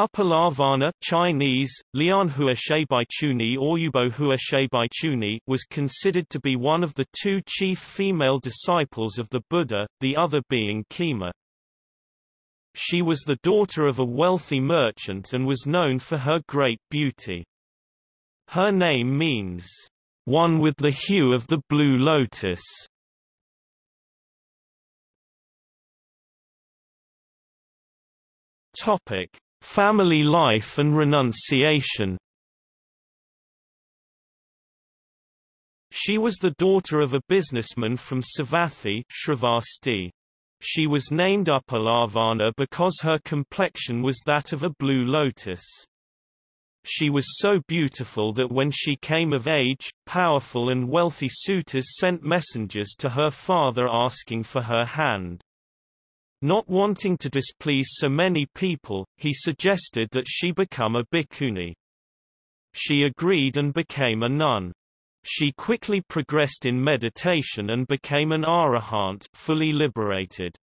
Uppalavanna Chinese, Lian Huashe Bai Chuni or Yubo Huashe Bai Chuni was considered to be one of the two chief female disciples of the Buddha, the other being Khema. She was the daughter of a wealthy merchant and was known for her great beauty. Her name means, one with the hue of the blue lotus. Topic: Family life and renunciation She was the daughter of a businessman from Savatthi Shravasti. She was named Uppalavanna because her complexion was that of a blue lotus. She was so beautiful that when she came of age, powerful and wealthy suitors sent messengers to her father asking for her hand. Not wanting to displease so many people, he suggested that she become a bhikkhuni. She agreed and became a nun. She quickly progressed in meditation and became an arahant fully liberated.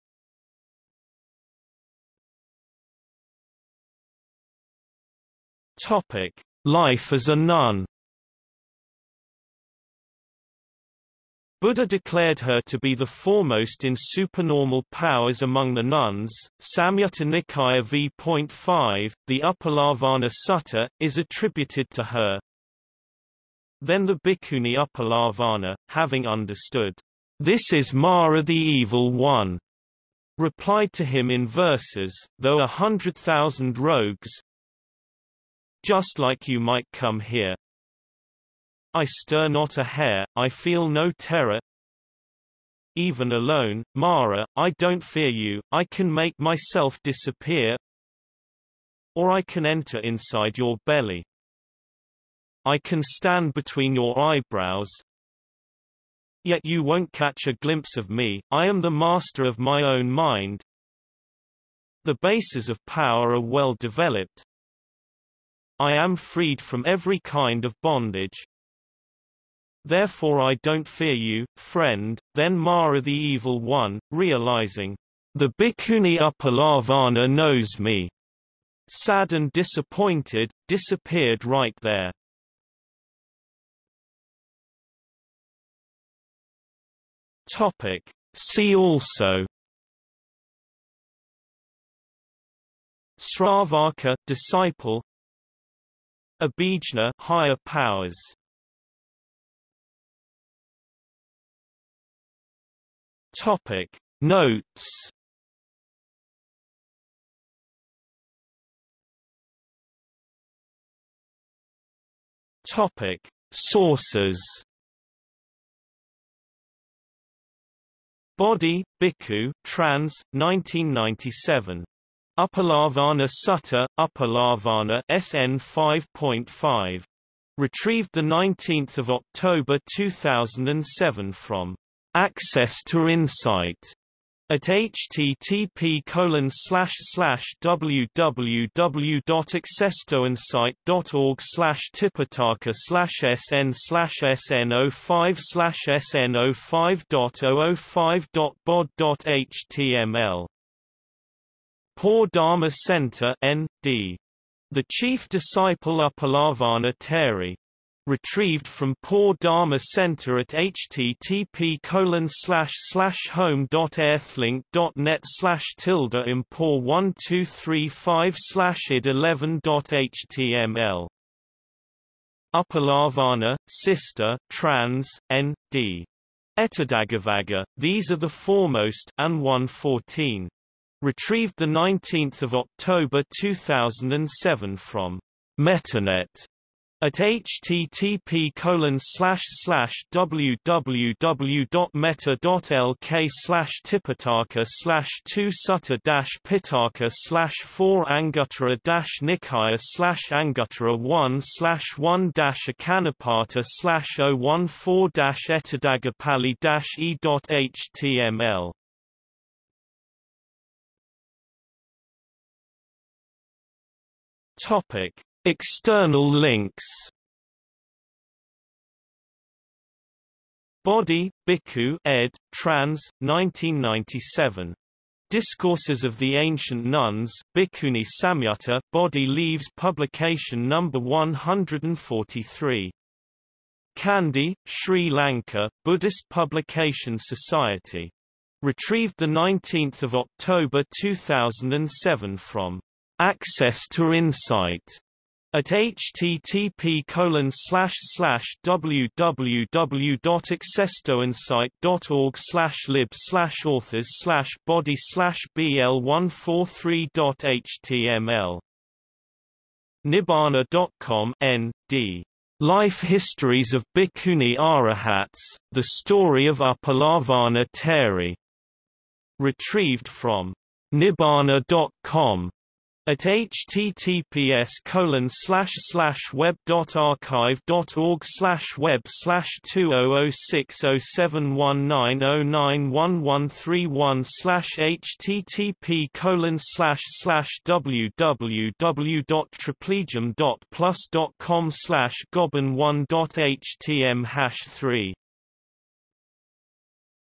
Topic: Life as a nun Buddha declared her to be the foremost in supernormal powers among the nuns. Samyutta Nikaya v.5, the Uppalavanna Sutta, is attributed to her. Then the Bhikkhuni Uppalavanna, having understood, This is Mara the Evil One, replied to him in verses, though a hundred thousand rogues, just like you might come here, I stir not a hair, I feel no terror. Even alone, Mara, I don't fear you, I can make myself disappear. Or I can enter inside your belly. I can stand between your eyebrows. Yet you won't catch a glimpse of me, I am the master of my own mind. The bases of power are well developed. I am freed from every kind of bondage. Therefore I don't fear you, friend. Then Mara the Evil One, realizing, the Bhikkhuni Uppalavanna knows me, sad and disappointed, disappeared right there. Topic. See also Sravaka disciple Abhijna higher powers Topic Notes Topic Sources Bodhi, Bhikkhu, Trans, 1997. Uppalavanna Sutta, Uppalavanna SN 5.5. Retrieved 19 October 2007 from Access to Insight at http colon slash slash www.accesstoinsight.org slash tipitaka slash sn slash sn05 slash sn05.005.bod.html Poor Dharma Center N.D. The chief disciple Uppalavanna Theri retrieved from Poor Dharma Center at http colon slash slash home dot earthlink dot net slash tilde impor one two three five slash id eleven dot html Uppalavanna, Sister, Trans, N.D. Etadaggavagga, these are the foremost and 114. Retrieved 19 October 2007 from MettaNet at http colon slash slash www.metta.lk slash tipitaka slash 2 sutta dash pitaka slash 4 anguttara dash nikaya slash anguttara 1 slash 1 dash akanapata slash 014 dash ettadagapali dash e dot html Topic External links Bodhi, Bhikkhu ed. Trans. 1997. Discourses of the Ancient Nuns Bhikkhuni Samyutta Bodhi Leaves publication number 143. Kandy, Sri Lanka, Buddhist Publication Society. Retrieved 19 October 2007 from Access to Insight at http colon slash slash www.accesstoinsight.org slash lib slash authors slash bodhi slash bl143.html Nibbana.com N.D. Life Histories of Bhikkhuni Arahats, The Story of Upalavarna Theri. Retrieved from Nibbana.com at https colon slash slash web dot archive dot org slash web slash two oh oh six oh seven one nine oh nine one one three one slash http colon slash slash www dot triplegium dot plus dot com slash one dot htm hash three